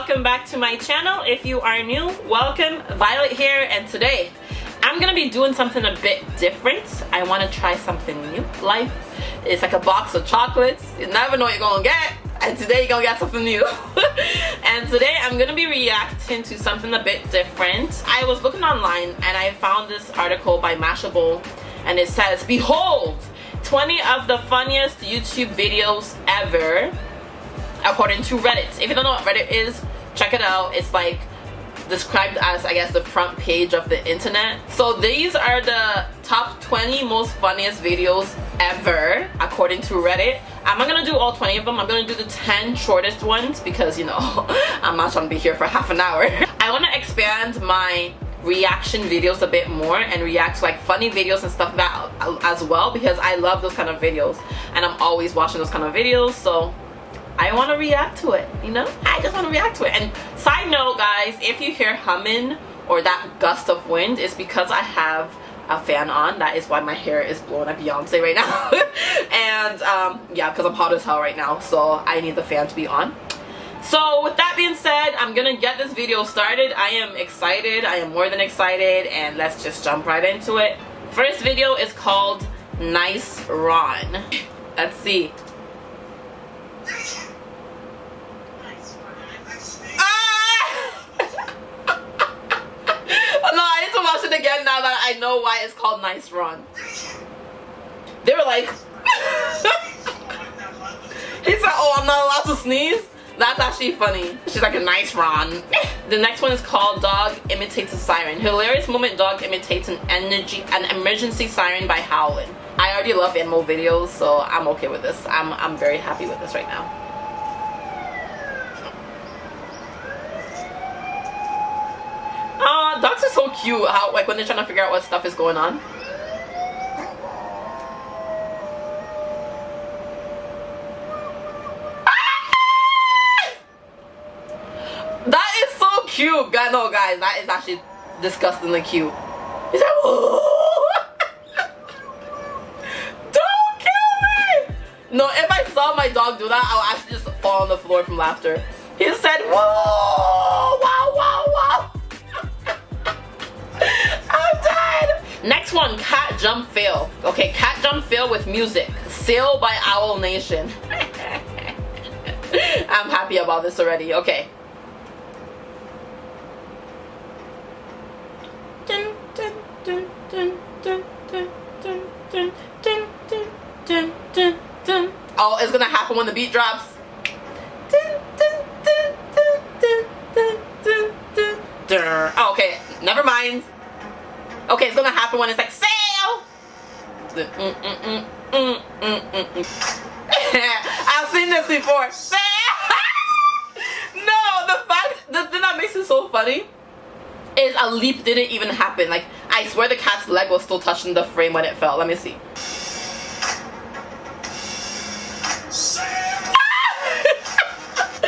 welcome back to my channel. If you are new, welcome. Violet here and today I'm gonna be doing something a bit different. I wanna try something new. Life is like a box of chocolates. You never know what you're gonna get and today you're gonna get something new. and today I'm gonna be reacting to something a bit different. I was looking online and I found this article by Mashable and it says, Behold, 20 of the funniest YouTube videos ever according to Reddit. If you don't know what Reddit is, check it out. It's like described as I guess the front page of the internet. So these are the top 20 most funniest videos ever according to Reddit. I'm not gonna do all 20 of them. I'm gonna do the 10 shortest ones because you know I'm not to be here for half an hour. I want to expand my reaction videos a bit more and react to like funny videos and stuff that as well because I love those kind of videos and I'm always watching those kind of videos so I want to react to it, you know? I just want to react to it. And side note, guys, if you hear humming or that gust of wind, it's because I have a fan on. That is why my hair is blowing like Beyonce right now. and um, yeah, because I'm hot as hell right now, so I need the fan to be on. So with that being said, I'm gonna get this video started. I am excited. I am more than excited, and let's just jump right into it. First video is called Nice Ron. Let's see. again now that I know why it's called Nice Run. They were like, he said, oh, I'm not allowed to sneeze? That's actually funny. She's like a nice Ron. the next one is called Dog Imitates a Siren. Hilarious moment dog imitates an energy an emergency siren by howling. I already love animal videos, so I'm okay with this. I'm I'm very happy with this right now. Uh, dogs are so cute. How like when they're trying to figure out what stuff is going on. Ah! That is so cute. God, no, guys, that is actually disgustingly cute. He's like, Don't kill me! No, if I saw my dog do that, I would actually just fall on the floor from laughter. He said, whoa, Next one, cat jump fail. Okay, cat jump fail with music. Sail by AWOLNATION. I'm happy about this already. Okay. Oh, it's gonna happen when the beat drops. Oh, okay, never mind. Okay, it's gonna happen when it's like sail. Mm, mm, mm, I've seen this before. Sail. no, the fact the thing that makes it so funny is a leap didn't even happen. Like I swear the cat's leg was still touching the frame when it fell. Let me see.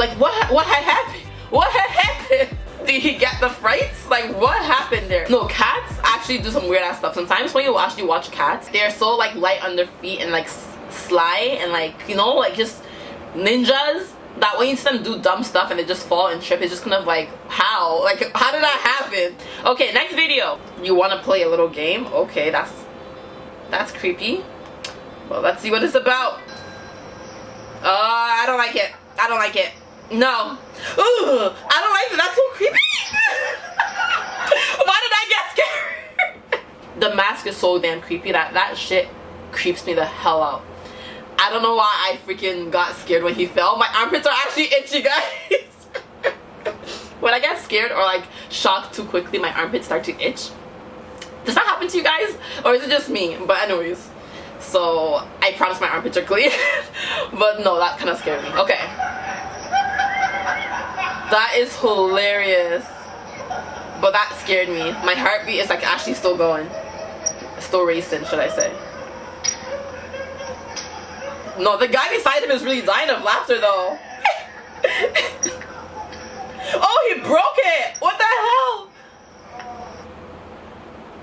like what what had happened? What had happened? Did he get the frights? Like what happened there? No, cats actually do some weird ass stuff. Sometimes when you actually watch cats, they're so like light on their feet and like sly and like, you know, like just ninjas that when you see them do dumb stuff and they just fall and trip, it's just kind of like, how? Like, how did that happen? Okay, next video. You want to play a little game? Okay, that's, that's creepy. Well, let's see what it's about. Uh, I don't like it. I don't like it. No. Ooh, I don't like it. That's so creepy. Why did I get scared? The mask is so damn creepy that that shit creeps me the hell out. I don't know why I freaking got scared when he fell. My armpits are actually itchy, guys. when I get scared or like shocked too quickly, my armpits start to itch. Does that happen to you guys? Or is it just me? But anyways. So, I promise my armpits are clean. but no, that kind of scared me. Okay. That is hilarious. But that scared me. My heartbeat is like actually still going. Still racing, should I say. No, the guy beside him is really dying of laughter though. oh, he broke it! What the hell?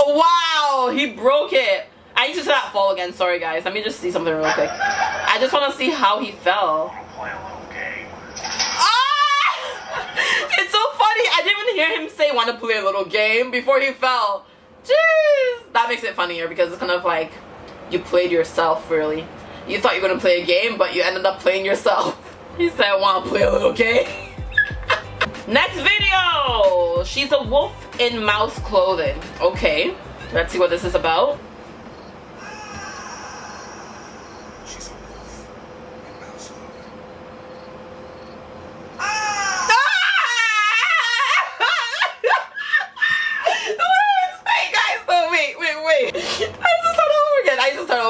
wow, he broke it. I need to see that fall again. Sorry, guys. Let me just see something real quick. I just want to see how he fell. Ah! It's so funny. I didn't even hear him say want to play a little game before he fell. Jeez, that makes it funnier because it's kind of like you played yourself really. You thought you were gonna play a game, but you ended up playing yourself. He said, I want to play a little game. Next video! She's a wolf in mouse clothing. Okay, let's see what this is about.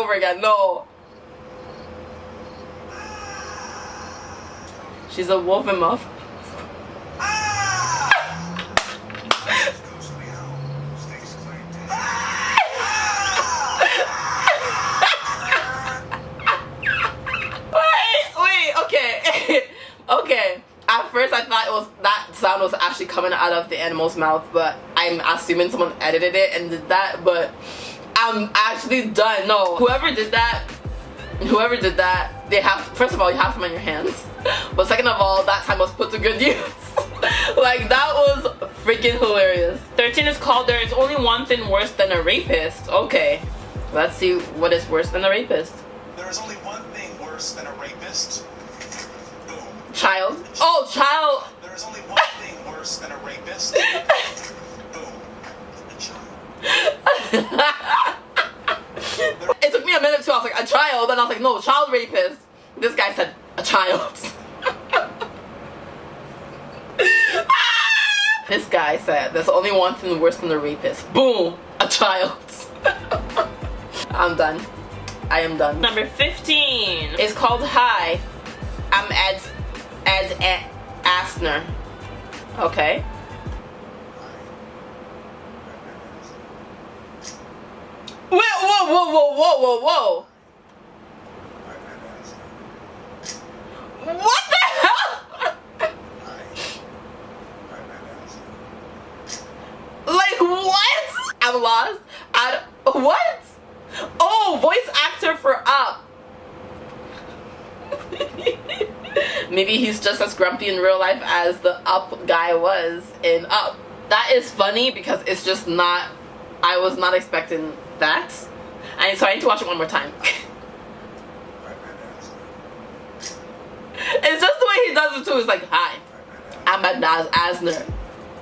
over again. No. She's a wolf in muff. okay. At first, I thought it was that sound was actually coming out of the animal's mouth, but I'm assuming someone edited it and did that. But I'm actually done. No, whoever did that, whoever did that, they have, first of all, you have time on your hands. But second of all, that time was put to good use. like, that was freaking hilarious. 13 is called There is Only One Thing Worse Than a Rapist. Okay, let's see what is worse than a rapist. There is only one thing worse than a rapist. Boom. Child. Oh, child. There is only one thing worse than a rapist. Boom. A child. it took me a minute too. I was like, a child? And I was like, no, child rapist. This guy said, a child. this guy said, there's only one thing worse than a rapist. Boom, a child. I'm done. I am done. Number 15 is called Hi. I'm Ed, Ed, Ed Asner. Okay. Wait, whoa, whoa, whoa, whoa, whoa, whoa. What the hell? like what? I'm lost. I what? Oh, voice actor for Up. Maybe he's just as grumpy in real life as the Up guy was in Up. That is funny because it's just not. I was not expecting that. And so I need to watch it one more time. it's just the way he does it too. It's like, hi, I'm Ed Asner.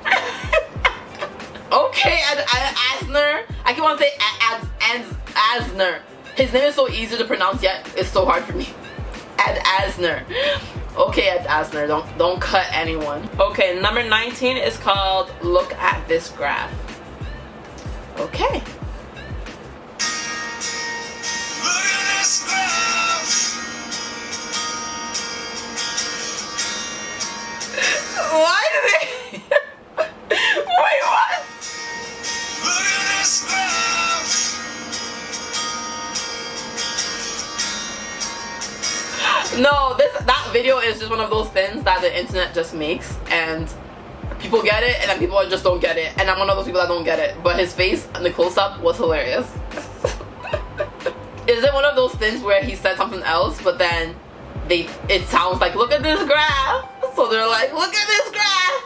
okay, Ed Asner. I keep on saying Ed, Ed Asner. His name is so easy to pronounce yet it's so hard for me. Ed Asner. Okay, Ed Asner, don't don't cut anyone. Okay, number 19 is called Look at This Graph. Okay. Why do they? Video is just one of those things that the internet just makes and people get it and then people just don't get it. And I'm one of those people that don't get it. But his face in the close-up was hilarious. Is it one of those things where he said something else but then they it sounds like look at this graph. So they're like look at this graph.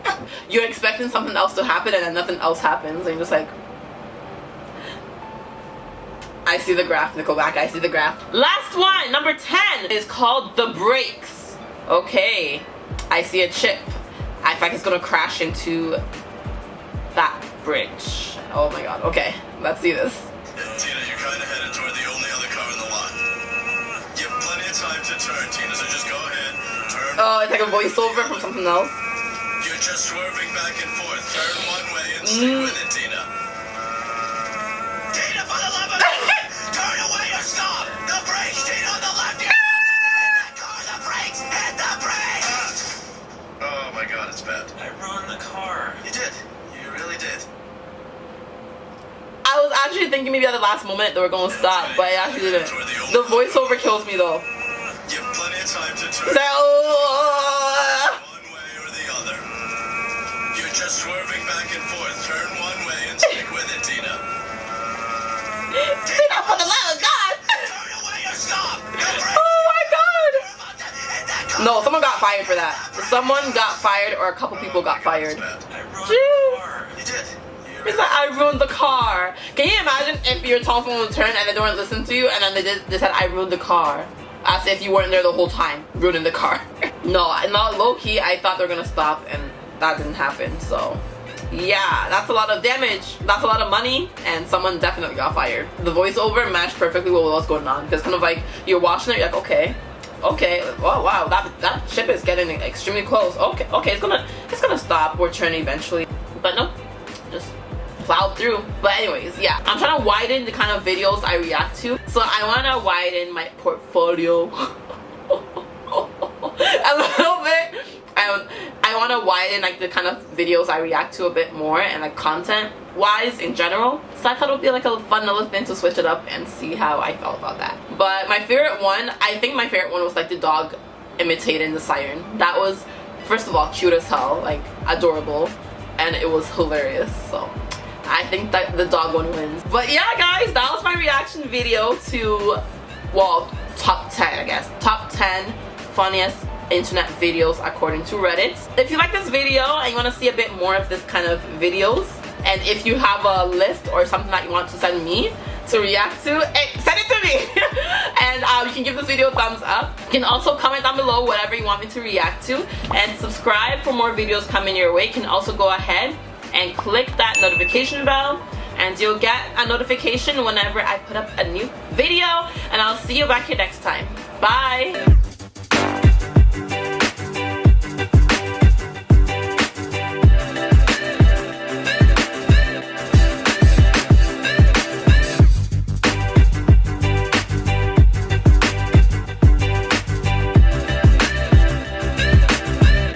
You're expecting something else to happen and then nothing else happens. And you're just like I see the graph, Nickelback, I see the graph. Last one, number 10, is called The Brakes. Okay, I see a chip. I think it's gonna crash into that bridge. Oh my god, okay, let's see this. Tina, you're kinda headed toward the only other car in the lot. You have plenty of time to turn, Tina, so just go ahead, turn. Oh, it's like a voiceover from something else. You're just swerving back and forth. Turn one way and stick mm. with it. Tina, thinking maybe at the last moment they were going to stop, but I actually didn't. The voiceover kills me though. You have plenty of time to turn. That, one way or the other. You're just swerving back and forth. Turn one way and stick with it, Tina. Tina, for the love of God! Turn away or stop! Oh my God! No, someone got fired for that. Someone got fired or a couple people got fired. Jeez. It's like I ruined the car. Can you imagine if your telephone would turn and they don't listen to you and then they did they said I ruined the car. As if you weren't there the whole time, ruining the car. no, not low key, I thought they were gonna stop and that didn't happen, so yeah, that's a lot of damage. That's a lot of money, and someone definitely got fired. The voiceover matched perfectly with what was going on. Because kind of like you're watching it, you're like, okay, okay, oh wow, that that ship is getting extremely close. Okay, okay, it's gonna it's gonna stop or turn eventually. But no, just plowed through. But anyways, yeah, I'm trying to widen the kind of videos I react to. So I want to widen my portfolio a little bit. I, I want to widen like the kind of videos I react to a bit more and like content wise in general. So I thought it would be like a fun little thing to switch it up and see how I felt about that. But my favorite one, I think my favorite one was like the dog imitating the siren. That was first of all cute as hell, like adorable, and it was hilarious. So I think that the dog one wins. But yeah guys, that was my reaction video to, well, top 10 I guess. Top 10 funniest internet videos according to Reddit. If you like this video and you want to see a bit more of this kind of videos, and if you have a list or something that you want to send me to react to, send it to me! and um, you can give this video a thumbs up. You can also comment down below whatever you want me to react to, and subscribe for more videos coming your way. You can also go ahead and click that notification bell and you'll get a notification whenever I put up a new video and I'll see you back here next time. Bye!